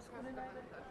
se vyšvýcarsku nenajde.